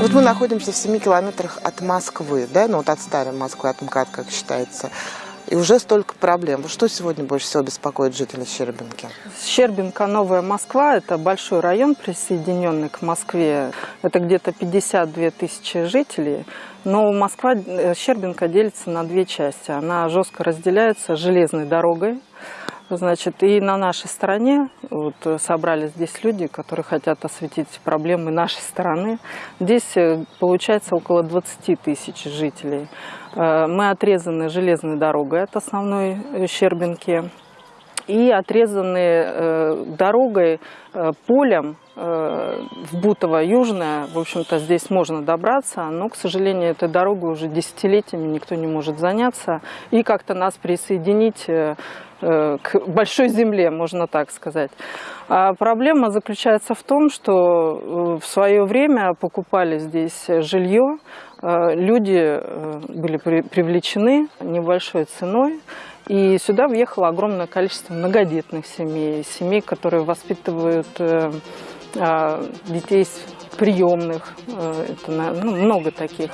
Вот мы находимся в 7 километрах от Москвы, да, ну вот от старой Москвы, от МКАД, как считается. И уже столько проблем. Что сегодня больше всего беспокоит жителей Щербинки? Щербинка, Новая Москва – это большой район, присоединенный к Москве. Это где-то 52 тысячи жителей. Но Москва, э, Щербинка делится на две части. Она жестко разделяется железной дорогой, Значит, и на нашей стороне вот, собрались здесь люди, которые хотят осветить проблемы нашей стороны. Здесь э, получается около 20 тысяч жителей. Э, мы отрезаны железной дорогой от основной э, Щербинки и отрезаны дорогой, полем в Бутово Южное, в общем-то, здесь можно добраться, но, к сожалению, этой дорогой уже десятилетиями никто не может заняться и как-то нас присоединить Э, к большой земле, можно так сказать. А проблема заключается в том, что э, в свое время покупали здесь жилье, э, люди были привлечены небольшой ценой, и сюда въехало огромное количество многодетных семей, семей, которые воспитывают а, детей приемных, это ну, много таких.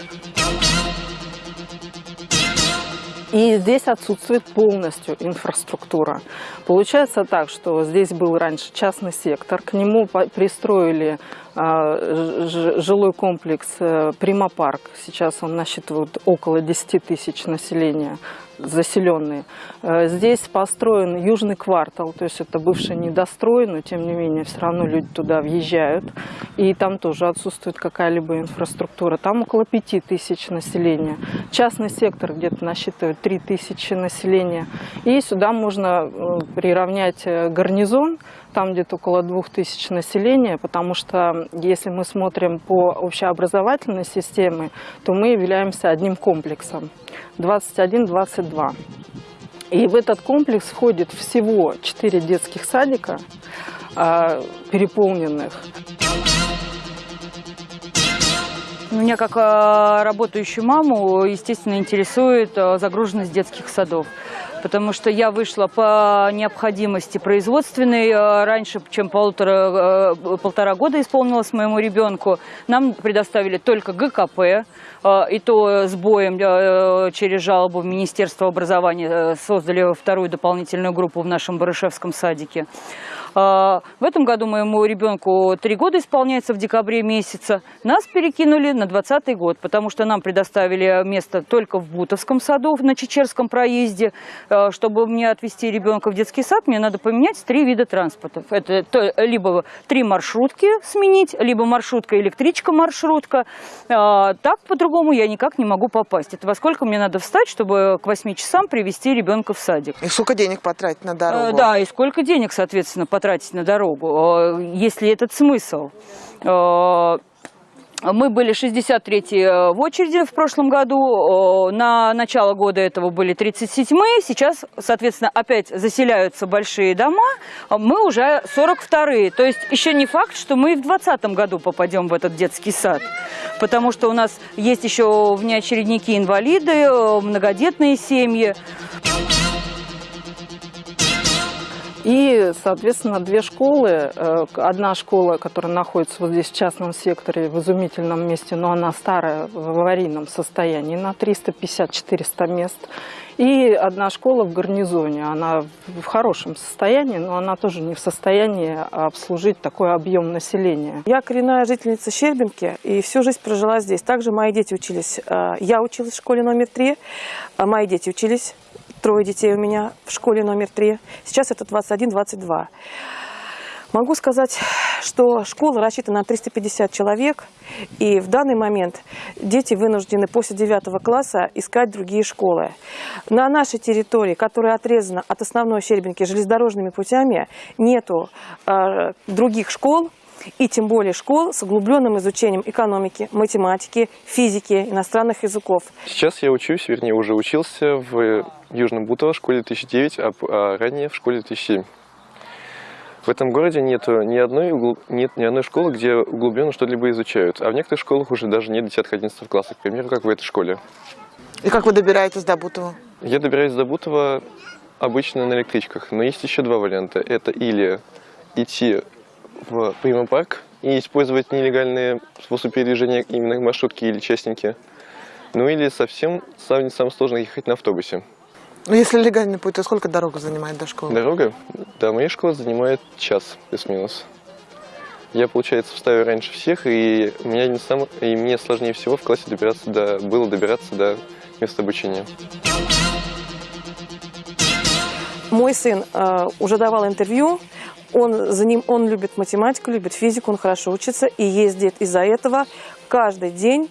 И здесь отсутствует полностью инфраструктура. Получается так, что здесь был раньше частный сектор, к нему пристроили жилой комплекс э, Примапарк. Сейчас он насчитывает около 10 тысяч населения заселенные. Э, здесь построен южный квартал, то есть это бывший недострой, но тем не менее все равно люди туда въезжают. И там тоже отсутствует какая-либо инфраструктура. Там около 5 тысяч населения. Частный сектор где-то насчитывает 3 тысячи населения. И сюда можно э, приравнять гарнизон, там где-то около 2000 населения, потому что если мы смотрим по общеобразовательной системе, то мы являемся одним комплексом 21-22. И в этот комплекс входит всего 4 детских садика, а, переполненных. Меня как а, работающую маму, естественно, интересует а, загруженность детских садов потому что я вышла по необходимости производственной. Э, раньше, чем полтора, э, полтора года исполнилось моему ребенку, нам предоставили только ГКП, э, и то с боем через жалобу в Министерство образования создали вторую дополнительную группу в нашем Барышевском садике. В этом году моему ребенку три года исполняется в декабре месяца. Нас перекинули на 2020 год, потому что нам предоставили место только в Бутовском саду, на Чечерском проезде. Э, чтобы мне отвезти ребенка в детский сад, мне надо поменять три вида транспорта. Это то, либо три маршрутки сменить, либо маршрутка, электричка, маршрутка. Э, так по-другому я никак не могу попасть. Это во сколько мне надо встать, чтобы к 8 часам привести ребенка в садик. И сколько денег потратить на дорогу? Э, да, и сколько денег, соответственно, потратить на дорогу, если этот смысл. Мы были 63-й э, в очереди в прошлом году, на начало года этого были 37-е, сейчас, соответственно, опять заселяются большие дома, мы уже 42-е. То есть еще не факт, что мы в 2020 году попадем в этот детский сад, потому что у нас есть еще внеочередники инвалиды, э, многодетные семьи. И, соответственно, две школы. Э, одна школа, которая находится вот здесь в частном секторе, в изумительном месте, но она старая, в аварийном состоянии, на 350-400 мест. И одна школа в гарнизоне, она в хорошем состоянии, но она тоже не в состоянии обслужить такой объем населения. Я коренная жительница Щербинки и всю жизнь прожила здесь. Также мои дети учились, э, я училась в школе номер три, а мои дети учились трое детей у меня в школе номер три. Сейчас это 21-22. Могу сказать, что школа рассчитана на 350 человек, и в данный момент дети вынуждены после 9 класса искать другие школы. На нашей территории, которая отрезана от основной Щербинки железнодорожными путями, нету э, других школ, и тем более школ с углубленным изучением экономики, математики, физики, иностранных языков. Сейчас я учусь, вернее уже учился в Южном Бутово, школе 2009, а, а ранее в школе 2007. В этом городе нет ни одной, нет ни одной школы, где углубленно что-либо изучают. А в некоторых школах уже даже нет 10-11 классов, к примеру, как в этой школе. И как вы добираетесь до Бутова? Я добираюсь до Бутова обычно на электричках. Но есть еще два варианта. Это или идти в Примапарк, и использовать нелегальные способы передвижения именно маршрутки или частники. Ну или совсем самое, самое сложное ехать на автобусе. Ну, если легальный путь, то сколько дорога занимает до школы? Дорога до моей школы занимает час плюс-минус. Я, получается, встаю раньше всех, и, у меня не сам, и мне сложнее всего в классе добираться до, было добираться до места обучения. Мой сын э, уже давал интервью. Он, за ним, он любит математику, любит физику, он хорошо учится и ездит из-за этого каждый день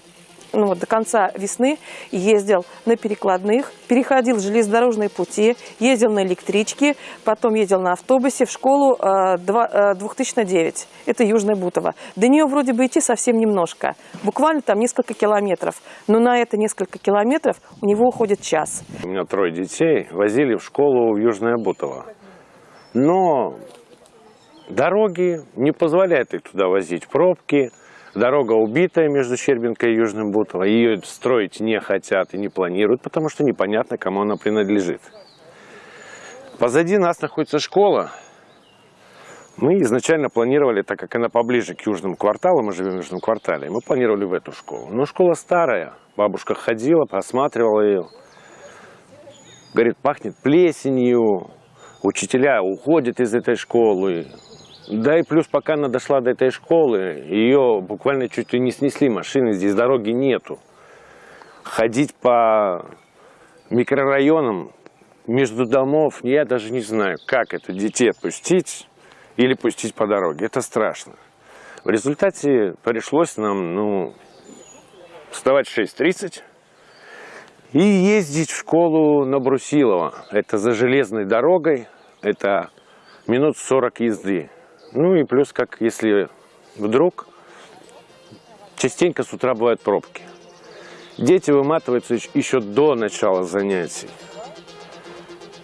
ну, вот, до конца весны ездил на перекладных, переходил железнодорожные пути, ездил на электричке, потом ездил на автобусе в школу э, 2, э, 2009. Это Южная Бутово. До нее вроде бы идти совсем немножко, буквально там несколько километров. Но на это несколько километров у него уходит час. У меня трое детей, возили в школу в Южное Бутово. Но дороги не позволяют их туда возить, пробки – Дорога убитая между Щербинкой и Южным Бутово. Ее строить не хотят и не планируют, потому что непонятно, кому она принадлежит. Позади нас находится школа. Мы изначально планировали, так как она поближе к южному кварталу, мы живем в южном квартале, мы планировали в эту школу. Но школа старая, бабушка ходила, посматривала ее. Говорит, пахнет плесенью, учителя уходят из этой школы, да и плюс, пока она дошла до этой школы, ее буквально чуть ли не снесли машины, здесь дороги нету. Ходить по микрорайонам между домов, я даже не знаю, как это детей отпустить или пустить по дороге. Это страшно. В результате пришлось нам, ну, вставать в 6.30 и ездить в школу на Брусилова. Это за железной дорогой, это минут 40 езды. Ну и плюс, как если вдруг, частенько с утра бывают пробки. Дети выматываются еще до начала занятий.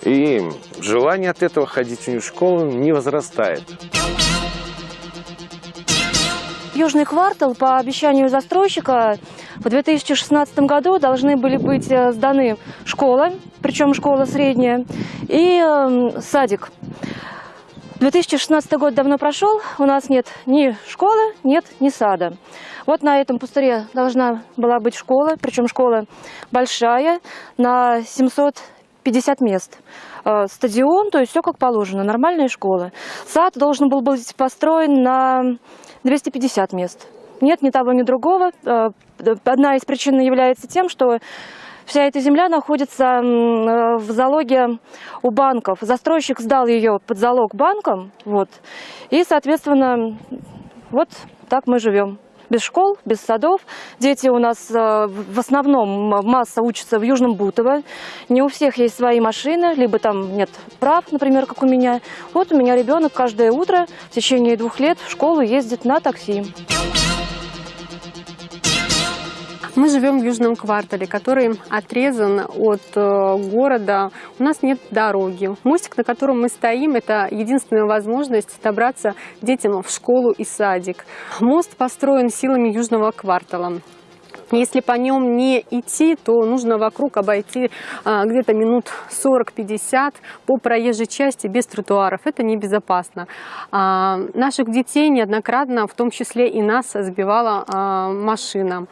И желание от этого ходить в школу не возрастает. Южный квартал по обещанию застройщика в 2016 году должны были быть э, сданы школа, причем школа средняя, и э, садик. 2016 год давно прошел, у нас нет ни школы, нет ни сада. Вот на этом пустыре должна была быть школа, причем школа большая, на 750 мест. Э, стадион, то есть все как положено, нормальная школа. Сад должен был быть построен на 250 мест. Нет ни того, ни другого. Э, одна из причин является тем, что Вся эта земля находится э, в залоге у банков. Застройщик сдал ее под залог банкам, вот, и, соответственно, вот так мы живем без школ, без садов. Дети у нас э, в основном масса учатся в Южном Бутово. Не у всех есть свои машины, либо там нет прав, например, как у меня. Вот у меня ребенок каждое утро в течение двух лет в школу ездит на такси. Мы живем в южном квартале, который отрезан от э, города. У нас нет дороги. Мостик, на котором мы стоим, это единственная возможность добраться детям в школу и садик. Мост построен силами южного квартала. Если по нем не идти, то нужно вокруг обойти а, где-то минут 40-50 по проезжей части без тротуаров. Это небезопасно. А, наших детей неоднократно, в том числе и нас, сбивала а, машина.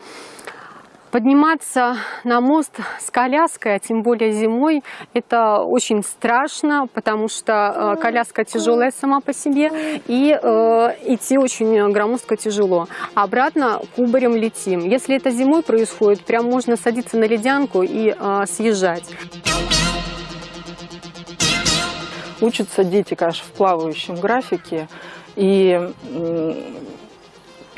Подниматься на мост с коляской, а тем более зимой, это очень страшно, потому что э, коляска тяжелая сама по себе, и э, идти очень громоздко тяжело. Обратно кубарем летим. Если это зимой происходит, прям можно садиться на ледянку и э, съезжать. Учатся дети, конечно, в плавающем графике, и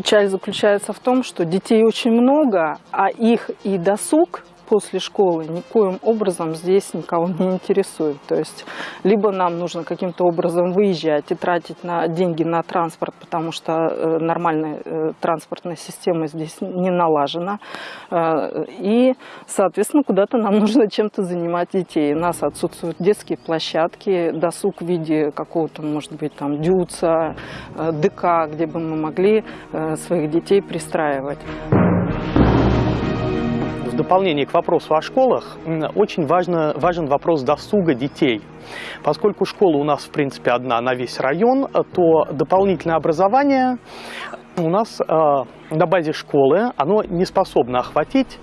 Печаль заключается в том, что детей очень много, а их и досуг после школы никоим образом здесь никого не интересует. То есть либо нам нужно каким-то образом выезжать и тратить на деньги на транспорт, потому что э, нормальная э, транспортная система здесь не налажена. Э, и, соответственно, куда-то нам нужно чем-то занимать детей. У нас отсутствуют детские площадки, досуг в виде какого-то, может быть, там дюца, ДК, где бы мы могли своих детей пристраивать дополнение к вопросу о школах, очень важно, важен вопрос досуга детей. Поскольку школа у нас, в принципе, одна на весь район, то дополнительное образование у нас э, на базе школы оно не способно охватить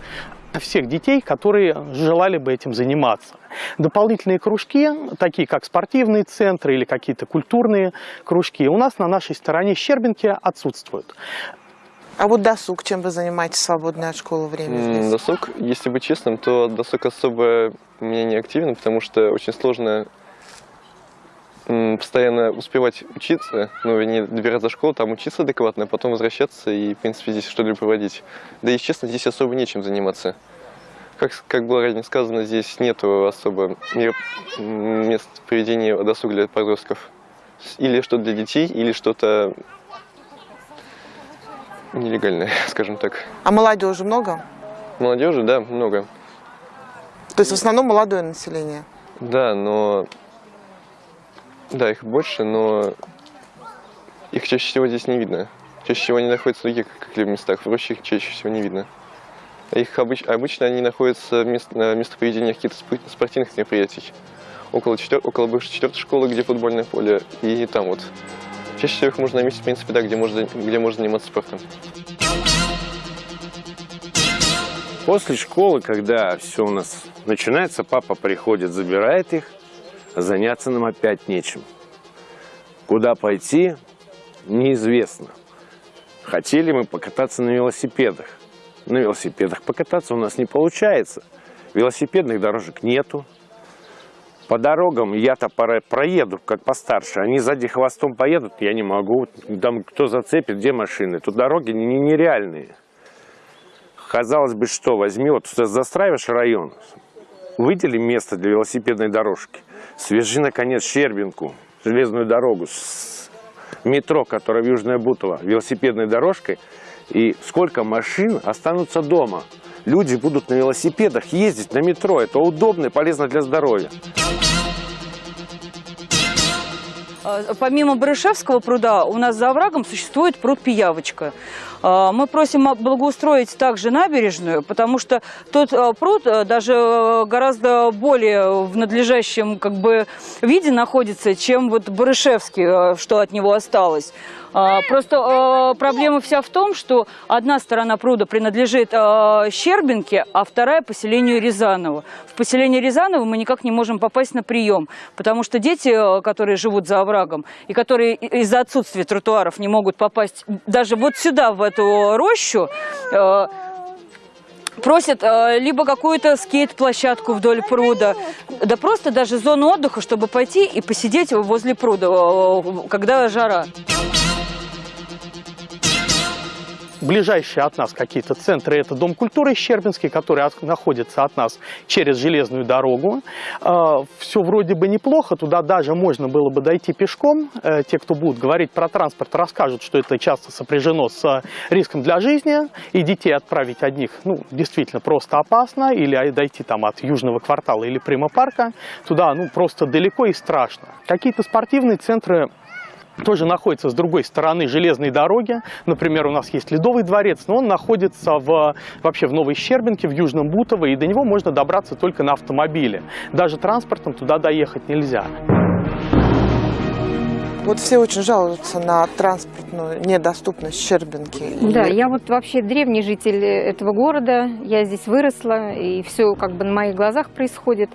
всех детей, которые желали бы этим заниматься. Дополнительные кружки, такие как спортивные центры или какие-то культурные кружки, у нас на нашей стороне Щербинки отсутствуют. А вот досуг, чем вы занимаетесь в свободное от школы время здесь? Досуг, если быть честным, то досуг особо меня не активен, потому что очень сложно постоянно успевать учиться, ну, не добираться до школы, там учиться адекватно, а потом возвращаться и, в принципе, здесь что-либо проводить. Да и, честно, здесь особо нечем заниматься. Как, как было ранее сказано, здесь нету особо мест проведения досуга для подростков. Или что-то для детей, или что-то нелегальное, скажем так. А молодежи много? Молодежи, да, много. То есть в основном молодое население. Да, но... Да, их больше, но их чаще всего здесь не видно. Чаще всего они находятся в других каких-либо местах, в роще их чаще всего не видно. Их обыч- обычно они находятся в мест- на местопроведениях каких-то спо- спортивных мероприятий. Около, четвер- около бывшей четвертой школы, где футбольное поле, и там вот. Чаще всего их можно заметить, в принципе, да, где можно, где можно заниматься спортом. После школы, когда все у нас начинается, папа приходит, забирает их, а заняться нам опять нечем. Куда пойти, неизвестно. Хотели мы покататься на велосипедах. На велосипедах покататься у нас не получается. Велосипедных дорожек нету. По дорогам я-то проеду, как постарше. Они сзади хвостом поедут, я не могу. Там кто зацепит, где машины. Тут дороги не- нереальные. Казалось бы, что возьми, вот ты застраиваешь район, выдели место для велосипедной дорожки, свяжи, наконец, Щербинку, железную дорогу с метро, которое в Южное Бутово, велосипедной дорожкой, и сколько машин останутся дома. Люди будут на велосипедах ездить на метро. Это удобно и полезно для здоровья. А, Помимо Барышевского пруда у нас за оврагом существует пруд Пиявочка. А, Мы просим благоустроить также набережную, потому что тот а, пруд а, даже гораздо более в надлежащем как бы, виде находится, чем вот Барышевский, что от него осталось. Просто проблема вся в том, что одна сторона пруда принадлежит Щербинке, а вторая поселению Рязаново. В поселение Рязаново мы никак не можем попасть на прием, потому что дети, которые живут за оврагом и которые из-за отсутствия тротуаров не могут попасть даже вот сюда, в эту рощу, а, просят э, либо какую-то скейт-площадку вдоль пруда, да просто даже зону отдыха, чтобы пойти и посидеть возле пруда, э, когда жара. Ближайшие от нас какие-то центры – это Дом культуры Щербинский, который от- находится от нас через железную дорогу. Все вроде бы неплохо, туда даже можно было бы дойти пешком. Э, Те, кто будут говорить про транспорт, расскажут, что это часто сопряжено с э, риском для жизни, и детей отправить одних, ну, действительно просто опасно, или а, дойти там от Южного квартала или Прямо-парка, туда, ну, просто далеко и страшно. Какие-то спортивные центры тоже находится с другой стороны железной дороги. Например, у нас есть Ледовый дворец, но он находится в, вообще в Новой Щербинке, в Южном Бутово, и до него можно добраться только на автомобиле. Даже транспортом туда доехать нельзя. Вот все очень жалуются на транспортную недоступность Щербинки. Да, я вот вообще древний житель этого города, я здесь выросла, и все как бы на моих глазах происходит.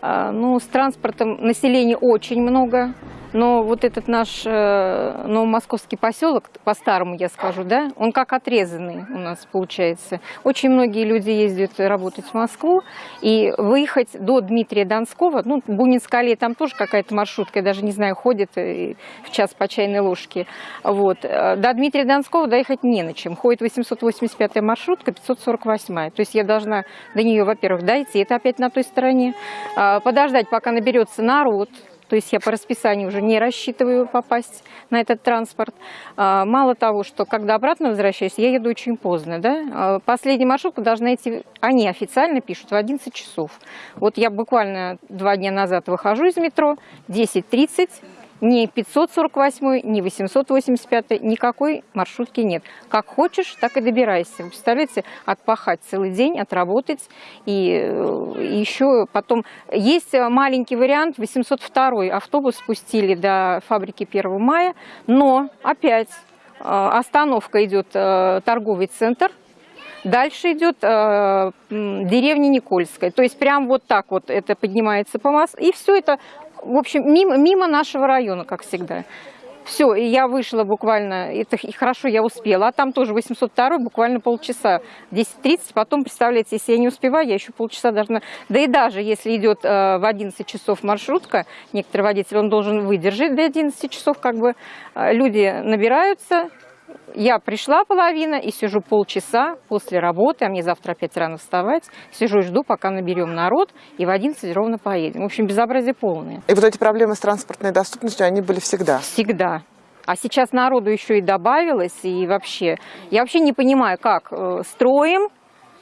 А, Ну, с транспортом населения очень много, но вот этот наш э, новомосковский поселок, по-старому я скажу, да, он как отрезанный у нас получается. Очень многие люди ездят работать в Москву, и выехать до Дмитрия Донского, ну, Бунинская аллея, там тоже какая-то маршрутка, я даже не знаю, ходит э, в час по чайной ложке. Вот. Э, До Дмитрия Донского доехать не на чем. Ходит 885-я маршрутка, 548-я. То есть я должна до нее, во-первых, дойти, это опять на той стороне, а, подождать, пока наберется народ, то есть я по расписанию уже не рассчитываю попасть на этот транспорт. А, Мало того, что когда обратно возвращаюсь, я еду очень поздно. Да? А, Последняя маршрутка должна идти, они официально пишут, в 11 часов. Вот я буквально два дня назад выхожу из метро, 10.30, ни 548, ни 885, никакой маршрутки нет. Как хочешь, так и добирайся. Вы представляете, отпахать целый день, отработать. И, э, еще потом... Есть маленький вариант, 802 автобус спустили до фабрики 1 мая, но опять остановка идет э, торговый центр, дальше идет э, деревня Никольская. То есть прям вот так вот это поднимается по масс, и все это, в общем, мимо, мимо нашего района, как всегда. Все, и я вышла буквально, это хорошо, я успела, а там тоже 802 буквально полчаса, 10.30, потом, представляете, если я не успеваю, я еще полчаса должна, да и даже если идет э, в 11 часов маршрутка, некоторый водитель, он должен выдержать до 11 часов, как бы э, люди набираются, я пришла половина и сижу полчаса после работы, а мне завтра опять рано вставать. Сижу и жду, пока наберем народ, и в 11 ровно поедем. В общем, безобразие полное. И вот эти проблемы с транспортной доступностью, они были всегда? Всегда. А сейчас народу еще и добавилось, и вообще... Я вообще не понимаю, как э, строим,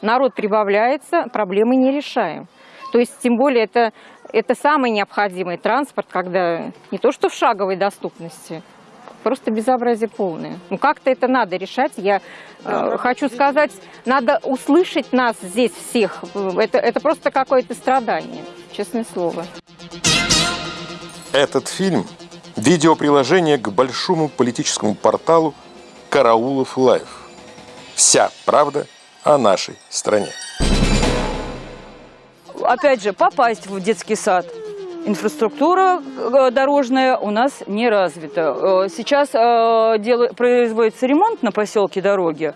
народ прибавляется, проблемы не решаем. То есть, тем более, это, это самый необходимый транспорт, когда не то что в шаговой доступности, просто безобразие полное. Ну как-то это надо решать. Я э, хочу сказать, надо услышать нас здесь всех. Это, это просто какое-то страдание, честное слово. Этот фильм – видеоприложение к большому политическому порталу «Караулов Лайв». Вся правда о нашей стране. Опять же, попасть в детский сад – Инфраструктура э, дорожная у нас не развита. Э, сейчас э, производится ремонт на поселке дороги.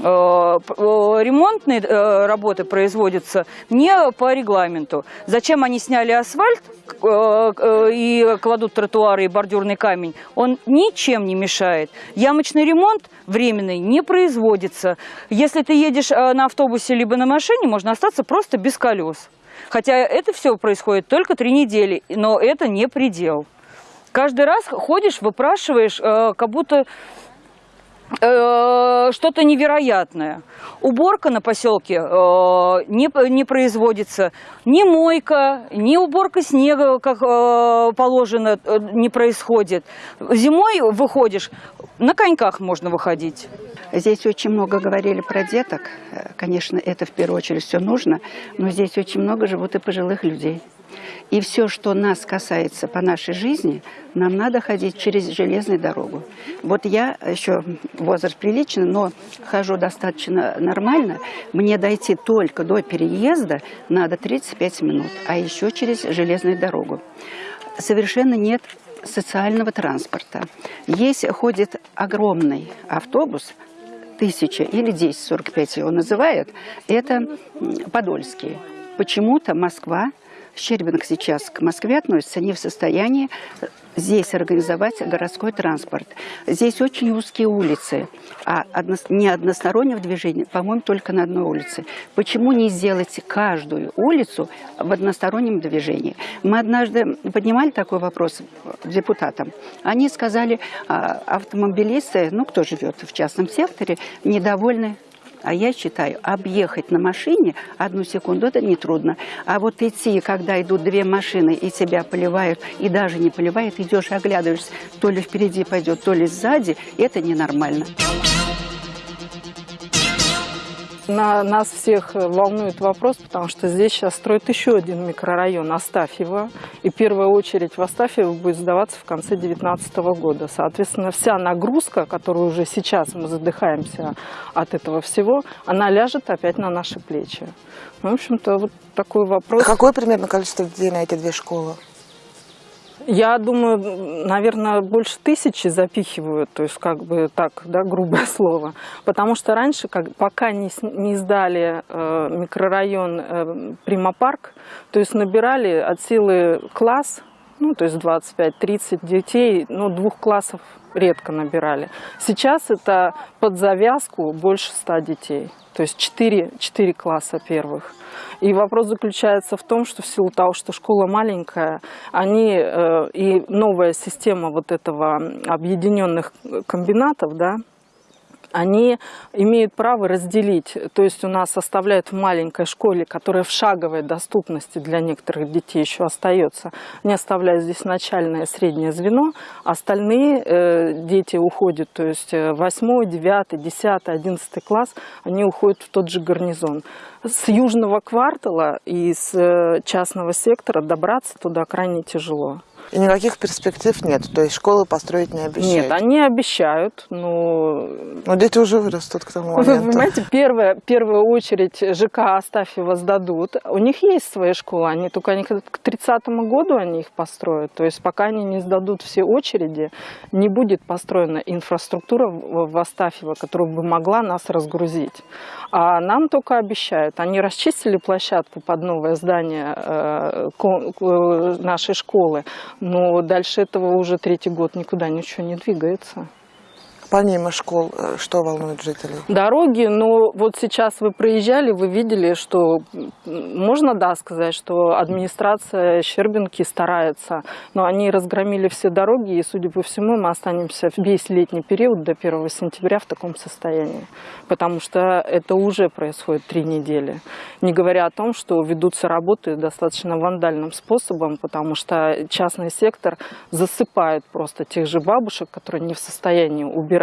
Ремонтные работы производятся не по регламенту. Зачем они сняли асфальт и кладут тротуары и бордюрный камень? Он ничем не мешает. Ямочный ремонт временный не производится. Если ты едешь на автобусе либо на машине, можно остаться просто без колес. Хотя это все происходит только три недели, но это не предел. Каждый раз ходишь, выпрашиваешь, э, как будто э, что-то невероятное. Уборка на поселке э, не, не производится, ни мойка, ни уборка снега, как э, положено, э, не происходит. Зимой выходишь, на коньках можно выходить. Здесь очень много говорили про деток. Конечно, это в первую очередь все нужно, но здесь очень много живут и пожилых людей. И все, что нас касается по нашей жизни, нам надо ходить через железную дорогу. Вот я еще возраст приличный, но хожу достаточно нормально. Мне дойти только до переезда надо 35 минут, а еще через железную дорогу. Совершенно нет социального транспорта. Есть, ходит огромный автобус, тысяча или 1045 его называют, это Подольский. Почему-то Москва Щербинг сейчас к Москве относится не в состоянии здесь организовать городской транспорт. Здесь очень узкие улицы, а одно, не одностороннего движения, по-моему, только на одной улице. Почему не сделать каждую улицу в одностороннем движении? Мы однажды поднимали такой вопрос депутатам. Они сказали, а, автомобилисты, ну, кто живет в частном секторе, недовольны а я считаю, объехать на машине одну секунду, это нетрудно. А вот идти, когда идут две машины и тебя поливают, и даже не поливают, идешь оглядываешься, то ли впереди пойдет, то ли сзади, это ненормально. На, нас всех волнует вопрос, потому что здесь сейчас строят еще один микрорайон Астафьево. И первая очередь в Астафьево будет сдаваться в конце 2019 года. Соответственно, вся нагрузка, которую уже сейчас мы задыхаемся от этого всего, она ляжет опять на наши плечи. В общем-то, вот такой вопрос. Какое примерно количество детей на эти две школы? Я думаю, наверное, больше тысячи запихивают, то есть как бы так, да, грубое слово. Потому что раньше, как, пока не, не сдали э, микрорайон э, Примапарк, то есть набирали от силы класс, ну, то есть 25-30 детей, ну, двух классов редко набирали. Сейчас это под завязку больше 100 детей, то есть 4, 4 класса первых. И вопрос заключается в том, что в силу того, что школа маленькая, они э, и новая система вот этого объединенных комбинатов, да, они имеют право разделить. То есть у нас оставляют в маленькой школе, которая в шаговой доступности для некоторых детей еще остается, они оставляют здесь начальное и среднее звено, остальные э, дети уходят, то есть 8, 9, 10, 11 класс, они уходят в тот же гарнизон. С южного квартала и с э, частного сектора добраться туда крайне тяжело. И никаких перспектив нет, то есть школы построить не обещают? Нет, они обещают, но... Но дети уже вырастут к тому Вы моменту. понимаете, первая, первую очередь ЖК Астафьева сдадут. У них есть свои школы, они только они к 30 году они их построят. То есть пока они не сдадут все очереди, не будет построена инфраструктура в Астафьево, которая бы могла нас разгрузить. А нам только обещают. Они расчистили площадку под новое здание э, к- нашей школы, но дальше этого уже третий год никуда ничего не двигается. Помимо школ, э, что волнует жителей? Дороги, но вот сейчас вы проезжали, вы видели, что можно, да, сказать, что администрация Щербинки старается, но они разгромили все дороги, и, судя по всему, мы останемся весь летний период до 1 сентября в таком состоянии, потому что это уже происходит три недели. Не говоря о том, что ведутся работы достаточно вандальным способом, потому что частный сектор засыпает просто тех же бабушек, которые не в состоянии убирать.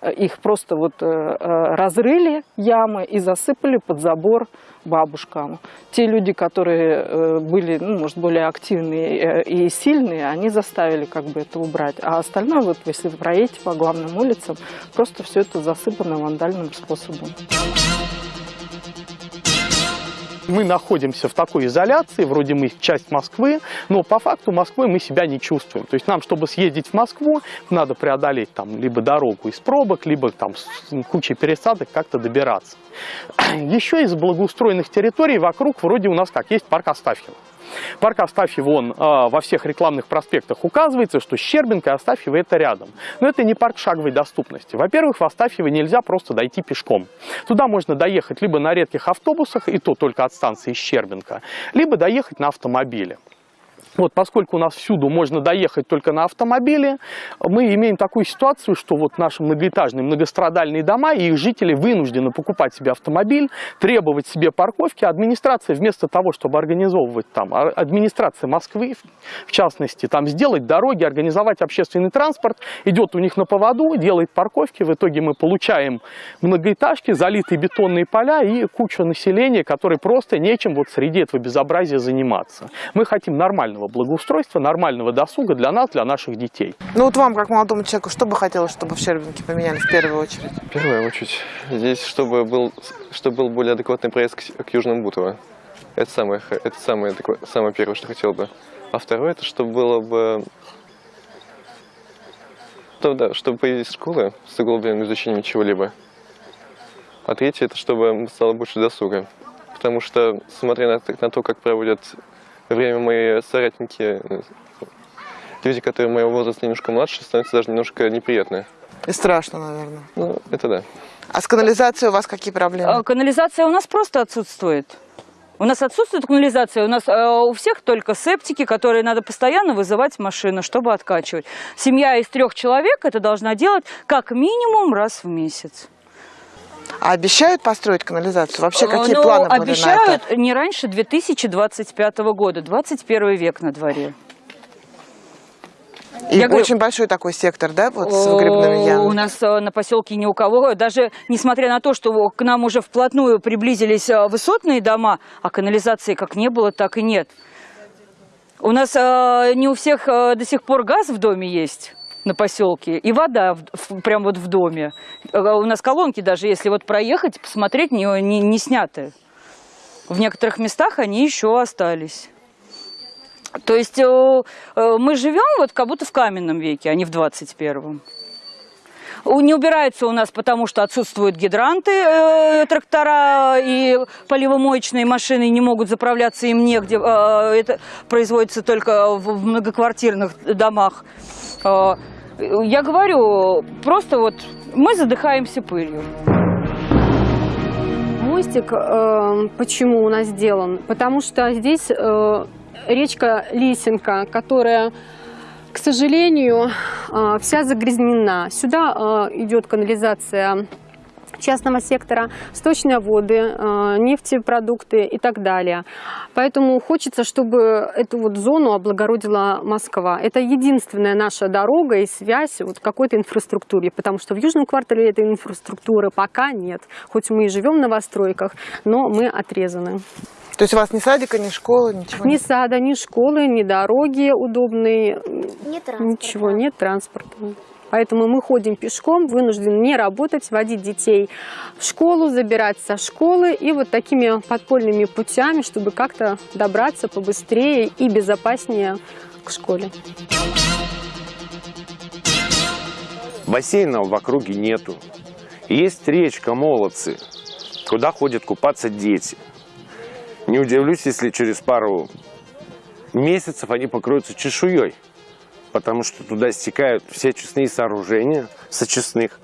Э, Их просто вот э, э, разрыли ямы и засыпали под забор бабушкам. Те люди, которые были, ну, может, более активные и сильные, они заставили как бы это убрать. А остальное, вот если вы проедете по главным улицам, просто все это засыпано вандальным способом. Мы находимся в такой изоляции, вроде мы часть Москвы, но по факту Москвой мы себя не чувствуем. То есть нам, чтобы съездить в Москву, надо преодолеть там либо дорогу из пробок, либо там с кучей пересадок как-то добираться. Еще из благоустроенных территорий вокруг вроде у нас как есть парк Астафьева. Парк Астафьева, он а, во всех рекламных проспектах указывается, что Щербинка и Астафьева это рядом. Но это не парк шаговой доступности. Во-первых, в Астафьево нельзя просто дойти пешком. Туда можно доехать либо на редких автобусах, и то только от станции Щербинка, либо доехать на автомобиле. Вот, поскольку у нас всюду можно доехать только на автомобиле, мы имеем такую ситуацию, что вот наши многоэтажные многострадальные дома и их жители вынуждены покупать себе автомобиль, требовать себе парковки. Администрация вместо того, чтобы организовывать там, а- администрация Москвы, в- частности, там сделать дороги, организовать общественный транспорт, идет у них на поводу, делает парковки. В итоге мы получаем многоэтажки, залитые бетонные поля и кучу населения, которое просто нечем вот среди этого безобразия заниматься. Мы хотим нормального благоустройства, нормального досуга для нас, для наших детей. Ну вот вам, как молодому человеку, что бы хотелось, чтобы в Щербинке поменяли в первую очередь? В первую очередь, здесь, чтобы был, чтобы был более адекватный проезд к, к Южному Бутово. Это самое, это самое, самое первое, что хотел бы. А второе, это чтобы было бы... То, да, чтобы появились школы с углубленным изучением чего-либо. А третье, это чтобы стало больше досуга. Потому что, смотря на, на то, как проводят время мои соратники, э, люди, которые моего возраста немножко младше, становится даже немножко неприятно. И страшно, наверное. Ну, это да. А с канализацией у вас какие проблемы? А, Канализация у нас просто отсутствует. У нас отсутствует канализация, у нас э, у всех только септики, которые надо постоянно вызывать машину, чтобы откачивать. Семья из трех человек это должна делать как минимум раз в месяц. А обещают построить канализацию? Вообще, какие Ну, планы были обещают на это? не раньше 2025 года, 21 век на дворе. И Я говорю- очень большой такой сектор, да, вот с выгребными О, ямами? У нас э, на поселке ни у кого, даже несмотря на то, что к нам уже вплотную приблизились э, высотные дома, а канализации как не было, так и нет. У нас э, не у всех э, до сих пор газ в доме есть на поселке и вода в, в- прям вот в доме. Э, У нас колонки даже, если вот проехать, посмотреть, не, не, не сняты. В некоторых местах они еще остались. То есть э, э, мы живем вот как будто в каменном веке, а не в 21-м. У- Не убирается у нас, потому что отсутствуют гидранты, э, трактора и поливомоечные машины не могут заправляться, им негде. Э, это производится только в в многоквартирных домах. Э, я говорю, просто вот мы задыхаемся пылью. Мостик э, почему у нас сделан? Потому что здесь э, речка Лисенка, которая, к сожалению, э, вся загрязнена. Сюда э, идет канализация частного сектора, сточные воды, э, нефтепродукты и так далее. Поэтому хочется, чтобы эту вот зону облагородила Москва. Это единственная наша дорога и связь вот какой-то инфраструктуре, потому что в Южном квартале этой инфраструктуры пока нет. Хоть мы и живем в новостройках, но мы отрезаны. То есть у вас ни садика, ни школы, ничего Ни нет? сада, ни школы, ни дороги удобные, Нет ничего, нет транспорта. Поэтому мы ходим пешком, вынуждены не работать, водить детей в школу, забирать со школы и вот такими подпольными путями, чтобы как-то добраться побыстрее и безопаснее к школе. Бассейна в округе нету. Есть речка Молодцы, куда ходят купаться дети. Не удивлюсь, если через пару месяцев они покроются чешуей, потому что туда стекают все очистные сооружения с очистных,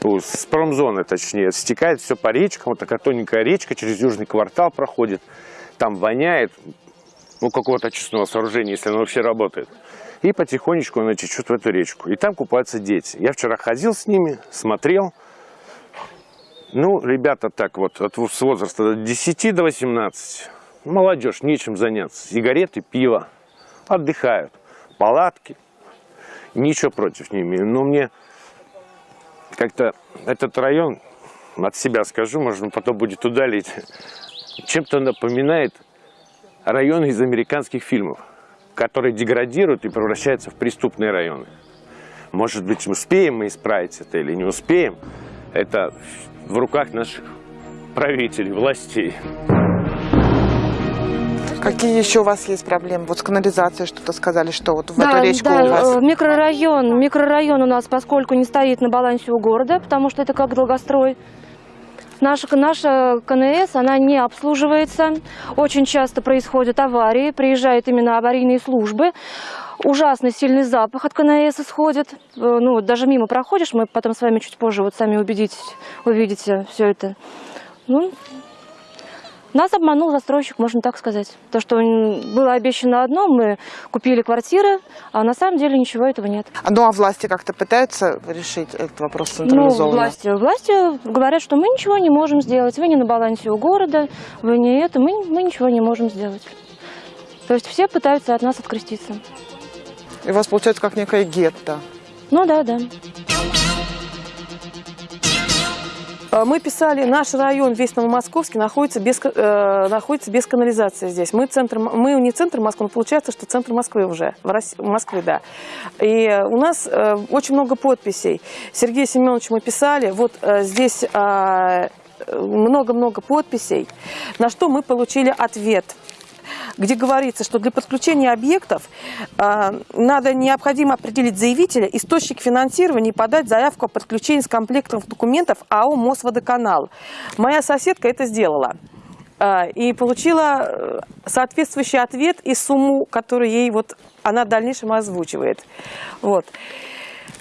с промзоны точнее, стекает все по речкам, вот такая тоненькая речка через южный квартал проходит, там воняет, ну, какого-то очистного сооружения, если оно вообще работает. И потихонечку она течет в эту речку. И там купаются дети. Я вчера ходил с ними, смотрел. Ну, ребята так вот, от, с возраста от 10 до 18. Молодежь, нечем заняться. Сигареты, пиво. Отдыхают. Палатки. Ничего против не имею. Но мне как-то этот район, от себя скажу, можно потом будет удалить, чем-то напоминает районы из американских фильмов, которые деградируют и превращаются в преступные районы. Может быть, успеем мы исправить это или не успеем, это в руках наших правителей, властей. Какие еще у вас есть проблемы? Вот с канализацией что-то сказали, что вот в Да, эту речку да, у вас... э, микрорайон, микрорайон у нас, поскольку не стоит на балансе у города, потому что это как долгострой. Наша, наша КНС, она не обслуживается. Очень часто происходят аварии, приезжают именно аварийные службы. Ужасно сильный запах от КНС исходит. Э, Ну, даже мимо проходишь, мы потом с вами чуть позже вот сами убедитесь, увидите все это. Ну, нас обманул застройщик, можно так сказать. То, что было обещано одно, мы купили квартиры, а на самом деле ничего этого нет. Ну, а власти как-то пытаются решить этот вопрос Ну, централизованно? власти, власти говорят, что мы ничего не можем сделать, вы не на балансе у города, вы не это, мы, мы ничего не можем сделать. То есть все пытаются от нас откреститься. И у вас получается как некое гетто. Ну да, да. Э, Мы писали, наш район весь Новомосковский находится без, э, находится без канализации здесь. Мы, центр, мы не центр Москвы, но получается, что центр Москвы уже, в, России, в Москве, да. И э, у нас э, очень много подписей. Сергею Семеновичу мы писали, вот э, здесь э, много-много подписей, на что мы получили ответ где говорится, что для подключения объектов э, надо необходимо определить заявителя, источник финансирования и подать заявку о подключении с комплектом документов АО «Мосводоканал». Моя соседка это сделала э, и получила э, соответствующий ответ и сумму, которую ей вот она в дальнейшем озвучивает. Вот.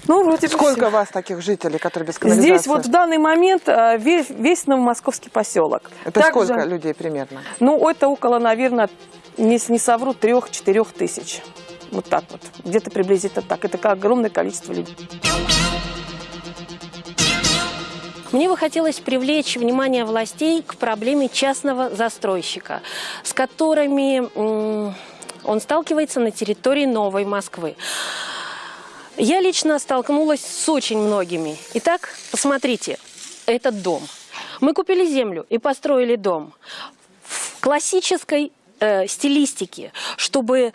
Ну, вроде Сколько вас таких жителей, которые без канализации? Здесь вот в данный момент э, весь, весь новомосковский поселок. Это Также- сколько людей примерно? ну, это около, наверное, не, не совру, трех-четырех тысяч. Вот так вот. Где-то приблизительно так. Это огромное количество людей. Мне бы хотелось привлечь внимание властей к проблеме частного застройщика, с которыми он сталкивается на территории Новой Москвы. Я лично столкнулась с очень многими. Итак, посмотрите, этот дом. Мы купили землю и построили дом в классической э, стилистике, чтобы,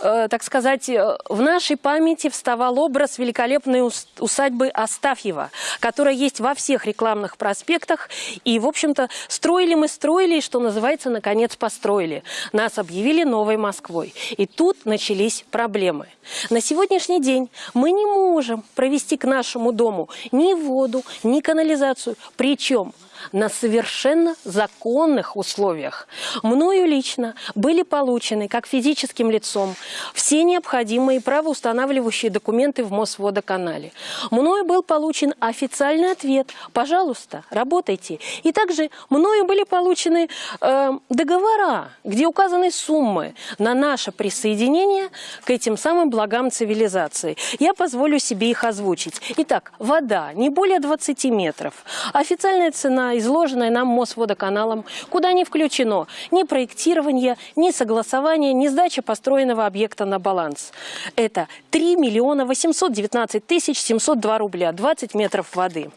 э, так сказать, э, в нашей памяти вставал образ великолепной ус- усадьбы Астафьева, которая есть во всех рекламных проспектах. И, в общем-то, строили мы, строили, и, что называется, наконец построили. Нас объявили новой Москвой. И тут начались проблемы. На сегодняшний день мы не можем провести к нашему дому ни воду, ни канализацию. Причем на совершенно законных условиях. Мною лично были получены, как физическим лицом, все необходимые правоустанавливающие документы в Мосводоканале. Мною был получен официальный ответ «пожалуйста, работайте». И также мною были получены э, договора, где указаны суммы на наше присоединение к этим самым благам цивилизации. Я позволю себе их озвучить. Итак, вода не более 20 метров. Официальная цена, изложенная нам Мосводоканалом, куда не включено ни проектирование, ни согласование, ни сдача построенного объекта на баланс. Это 3 миллиона 819 тысяч 702 рубля, 20 метров воды.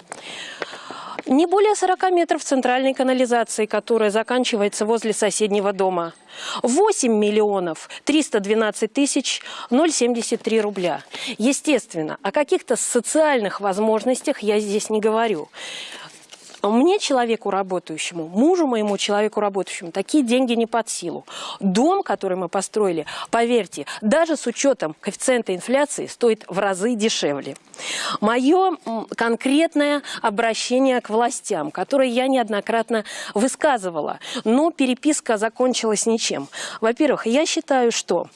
Не более 40 метров центральной канализации, которая заканчивается возле соседнего дома. 8 миллионов 312 тысяч 073 рубля. Естественно, о каких-то социальных возможностях я здесь не говорю. Мне, человеку работающему, мужу моему, человеку работающему, такие деньги не под силу. Дом, который мы построили, поверьте, даже с учетом коэффициента инфляции, стоит в разы дешевле. Мое конкретное обращение к властям, которое я неоднократно высказывала, но переписка закончилась ничем. Во-первых, я считаю, что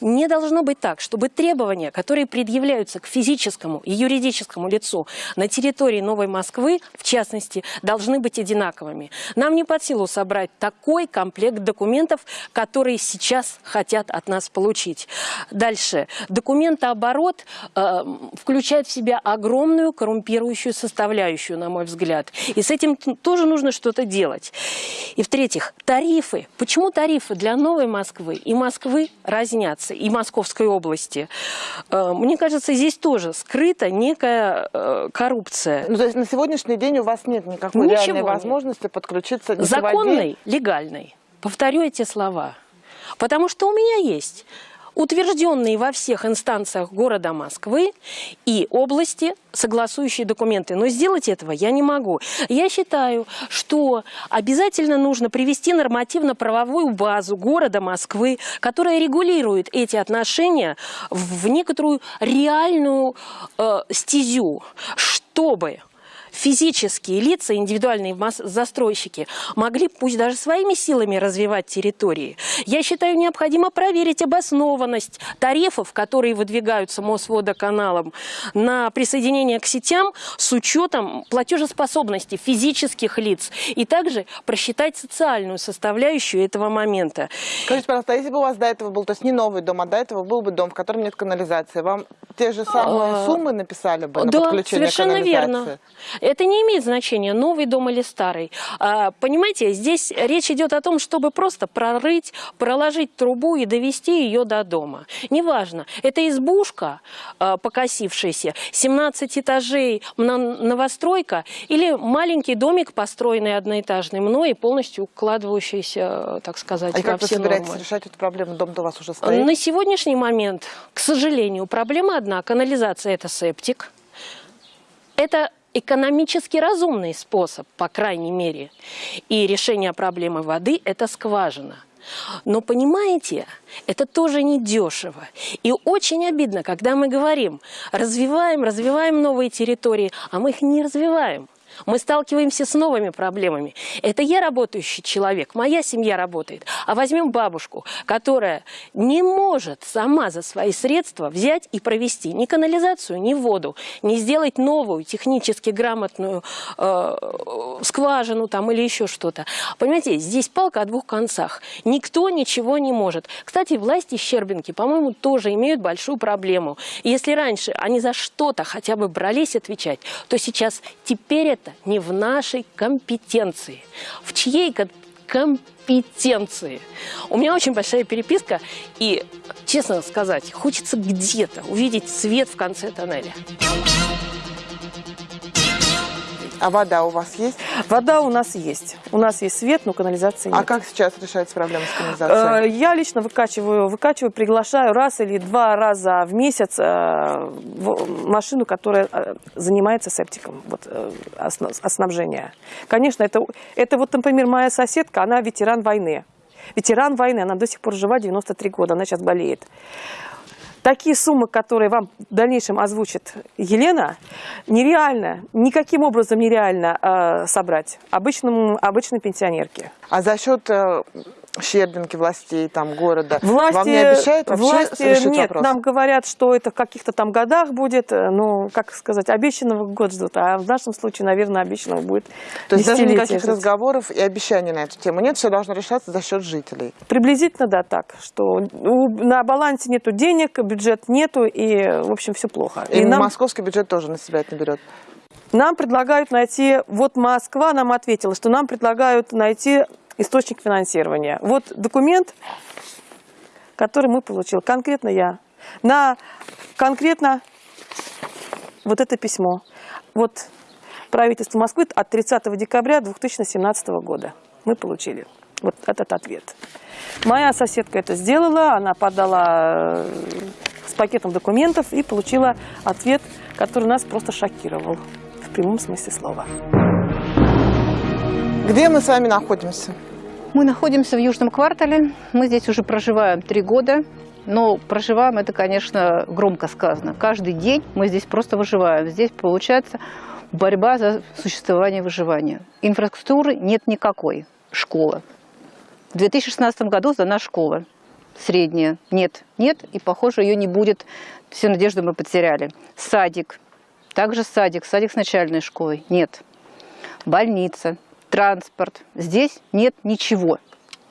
не должно быть так, чтобы требования, которые предъявляются к физическому и юридическому лицу на территории Новой Москвы, в частности, должны быть одинаковыми. Нам не под силу собрать такой комплект документов, которые сейчас хотят от нас получить. Дальше. Документооборот э, включает в себя огромную коррумпирующую составляющую, на мой взгляд. И с этим тоже нужно что-то делать. И в-третьих, тарифы. Почему тарифы для Новой Москвы и Москвы разнятся, и Московской области? Э, мне кажется, здесь тоже скрыта некая э, коррупция. Ну, то есть на сегодняшний день у вас нет никакой никакой Ничего реальной нет. возможности подключиться ни Законной, легальной. Повторю эти слова. Потому что у меня есть утвержденные во всех инстанциях города Москвы и области согласующие документы. Но сделать этого я не могу. Я считаю, что обязательно нужно привести нормативно-правовую базу города Москвы, которая регулирует эти отношения в некоторую реальную э, стезю, чтобы физические лица, индивидуальные застройщики могли, пусть даже своими силами, развивать территории. Я считаю, необходимо проверить обоснованность тарифов, которые выдвигаются Мосводоканалом на присоединение к сетям с учетом платежеспособности физических лиц и также просчитать социальную составляющую этого момента. Скажите, пожалуйста, а если бы у вас до этого был, то есть не новый дом, а до этого был бы дом, в котором нет канализации, вам те же самые А, суммы написали бы на да, подключение совершенно верно. Это не имеет значения, новый дом или старый. А, понимаете, здесь речь идет о том, чтобы просто прорыть, проложить трубу и довести ее до дома. Неважно, это избушка а, покосившаяся, 17 этажей, новостройка или маленький домик, построенный одноэтажный мной и полностью укладывающийся, так сказать, А во как вы все собираетесь нормы. решать эту проблему? Дом-то у вас уже стоит? На сегодняшний момент, к сожалению, проблема одна. Канализация – это септик. Это экономически разумный способ, по крайней мере. И решение проблемы воды – это скважина. Но понимаете, это тоже не дешево. И очень обидно, когда мы говорим, развиваем, развиваем новые территории, а мы их не развиваем. Мы сталкиваемся с новыми проблемами. Это я работающий человек, моя семья работает. А возьмем бабушку, которая не может сама за свои средства взять и провести ни канализацию, ни воду, не сделать новую технически грамотную э, скважину там или еще что-то. Понимаете, здесь палка о двух концах. Никто ничего не может. Кстати, власти Щербинки, по-моему, тоже имеют большую проблему. Если раньше они за что-то хотя бы брались отвечать, то сейчас теперь это не в нашей компетенции. В чьей компетенции? У меня очень большая переписка, и, честно сказать, хочется где-то увидеть свет в конце тоннеля. А вода у вас есть? Вода у нас есть. У нас есть свет, но канализации нет. А как сейчас решается проблема с канализацией? Э, Я лично выкачиваю, выкачиваю, приглашаю раз или два раза в месяц э, машину, которая э, занимается септиком, вот, оснабжения. Конечно, это, это вот, например, моя соседка, она ветеран войны. Ветеран войны, она до сих пор жива, 93 года, она сейчас болеет. Такие суммы, которые вам в дальнейшем озвучит Елена, нереально, никаким образом нереально э, собрать обычному, обычной пенсионерке. А за счет э, Щербинки, властей там, города, Власти, вам не обещают вообще власти нет, вопрос? нам говорят, что это в каких-то там годах будет, э, ну, как сказать, обещанного год ждут, а в нашем случае, наверное, обещанного будет То есть даже никаких ждать. разговоров и обещаний на эту тему нет, все должно решаться за счет жителей. Приблизительно, да, так, что на балансе нету денег, бюджет нету, и, в общем, все плохо. И, нам, московский бюджет тоже на себя это берет. нам предлагают найти, вот Москва нам ответила, что нам предлагают найти источник финансирования. Вот документ, который мы получили, конкретно я, на конкретно вот это письмо. Вот правительству Москвы от 30 декабря 2017 года. Мы получили вот этот ответ. Моя соседка это сделала, она подала э, с пакетом документов и получила ответ, который нас просто шокировал в прямом смысле слова. Где мы с вами находимся? Мы находимся в Южном квартале. Мы здесь уже проживаем три года. Но проживаем, это, конечно, громко сказано. Каждый день мы здесь просто выживаем. Здесь, получается, борьба за существование и выживание. Инфраструктуры нет никакой. Школа. В 2016 году сдана школа средняя. Нет, нет, и, похоже, ее не будет. Все надежды мы потеряли. Садик. Также садик. Садик с начальной школой. Нет. Больница. Транспорт. Здесь нет ничего.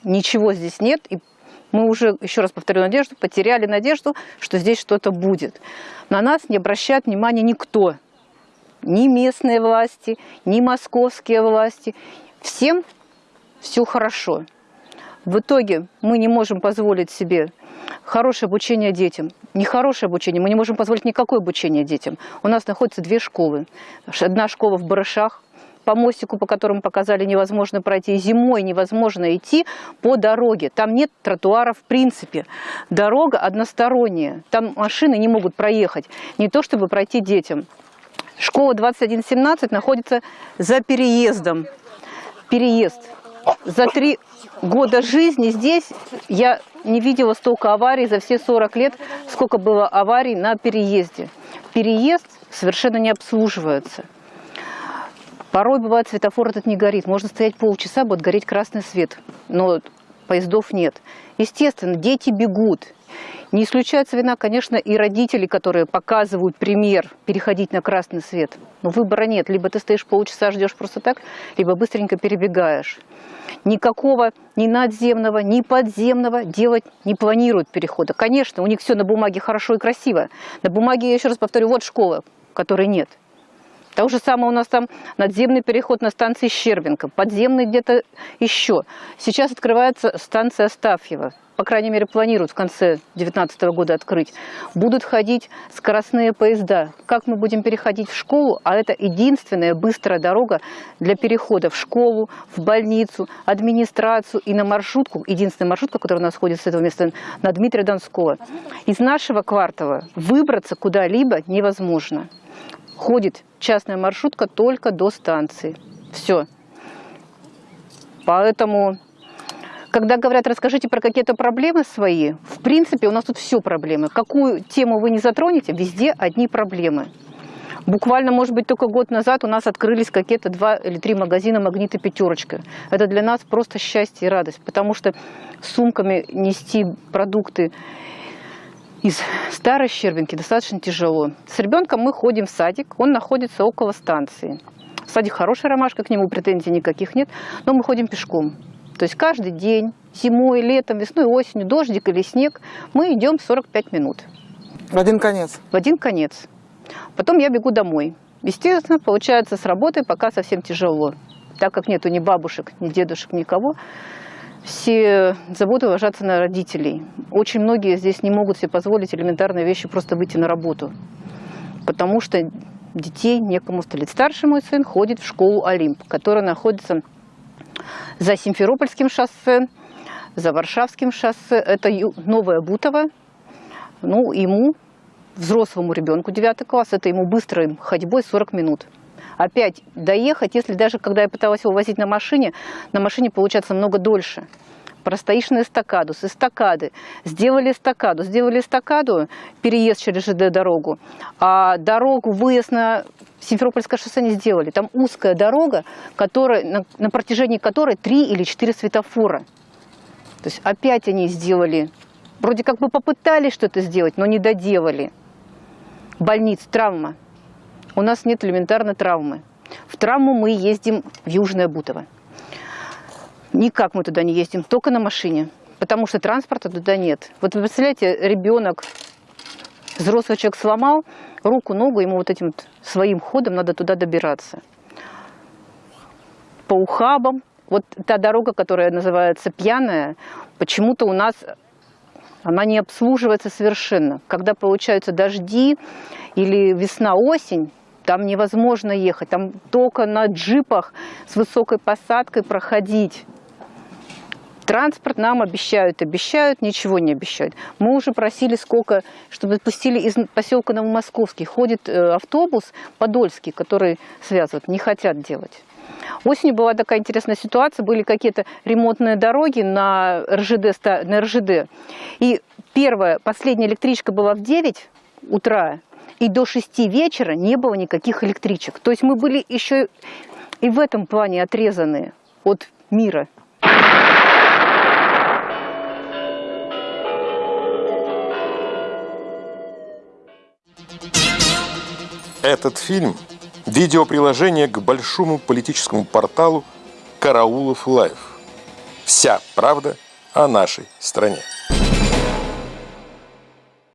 Ничего здесь нет. И мы уже, еще раз повторю надежду, потеряли надежду, что здесь что-то будет. На нас не обращает внимания никто. Ни местные власти, ни московские власти. Всем все хорошо. В итоге мы не можем позволить себе хорошее обучение детям. Нехорошее обучение, мы не можем позволить никакое обучение детям. У нас находятся две школы. Одна школа в Барышах, по мостику, по которому показали, невозможно пройти. Зимой невозможно идти по дороге. Там нет тротуара в принципе. Дорога односторонняя. Там машины не могут проехать. Не то, чтобы пройти детям. Школа 2117 находится за переездом. Переезд. За три года жизни здесь я не видела столько аварий за все 40 лет, сколько было аварий на переезде. Переезд совершенно не обслуживается. Порой бывает светофор этот не горит. Можно стоять полчаса, будет гореть красный свет, но поездов нет. Естественно, дети бегут. Не исключается вина, конечно, и родителей, которые показывают пример переходить на красный свет. Но выбора нет. Либо ты стоишь полчаса, ждешь просто так, либо быстренько перебегаешь. Никакого ни надземного, ни подземного делать не планируют перехода. Конечно, у них все на бумаге хорошо и красиво. На бумаге, я еще раз повторю, вот школа, которой нет. То же самое у нас там надземный переход на станции Щербинка, подземный где-то еще. Сейчас открывается станция Астафьева по крайней мере, планируют в конце 2019 года открыть, будут ходить скоростные поезда. Как мы будем переходить в школу? А это единственная быстрая дорога для перехода в школу, в больницу, администрацию и на маршрутку. Единственная маршрутка, которая у нас ходит с этого места, на Дмитрия Донского. Из нашего квартала выбраться куда-либо невозможно. Ходит частная маршрутка только до станции. Все. Поэтому когда говорят, расскажите про какие-то проблемы свои, в принципе, у нас тут все проблемы. Какую тему вы не затронете, везде одни проблемы. Буквально, может быть, только год назад у нас открылись какие-то два или три магазина «Магнит» и «Пятерочка». Это для нас просто счастье и радость, потому что сумками нести продукты из старой Щербинки достаточно тяжело. С ребенком мы ходим в садик, он находится около станции. Садик хороший, ромашка, к нему претензий никаких нет, но мы ходим пешком. То есть каждый день, зимой, летом, весной, осенью, дождик или снег, мы идем 45 минут. В один конец? В один конец. Потом я бегу домой. Естественно, получается с работы пока совсем тяжело. Так как нету ни бабушек, ни дедушек, никого, все заботы ложатся на родителей. Очень многие здесь не могут себе позволить элементарные вещи просто выйти на работу. Потому что детей некому столить. Старший мой сын ходит в школу «Олимп», которая находится за Симферопольским шоссе, за Варшавским шоссе. Это Новая Бутово. Ну, ему, взрослому ребенку 9 класс, это ему быстрой ходьбой 40 минут. Опять доехать, если даже когда я пыталась его возить на машине, на машине получается много дольше. Простоишь на эстакаду, с эстакады. Сделали эстакаду, сделали эстакаду, переезд через ЖД-дорогу, а дорогу, выезд на Симферопольское шоссе не сделали. Там узкая дорога, которая, на, на протяжении которой три или четыре светофора. То есть опять они сделали, вроде как бы попытались что-то сделать, но не доделали. Больниц, травма. У нас нет элементарной травмы. В травму мы ездим в Южное Бутово. Никак мы туда не ездим, только на машине, потому что транспорта туда нет. Вот вы представляете, ребенок, взрослый человек сломал руку, ногу, ему вот этим своим ходом надо туда добираться. По ухабам, вот та дорога, которая называется Пьяная, почему-то у нас она не обслуживается совершенно. Когда получаются дожди или весна-осень, там невозможно ехать, там только на джипах с высокой посадкой проходить. Транспорт нам обещают, обещают, ничего не обещают. Мы уже просили сколько, чтобы пустили из поселка Новомосковский. Ходит э, автобус Подольский, который связывает, не хотят делать. Осенью была такая интересная ситуация, были какие-то ремонтные дороги на РЖД, на РЖД. И первая, последняя электричка была в 9 утра, и до 6 вечера не было никаких электричек. То есть мы были еще и в этом плане отрезаны от мира. Этот фильм – видеоприложение к большому политическому порталу «Караулов Лайв». Вся правда о нашей стране.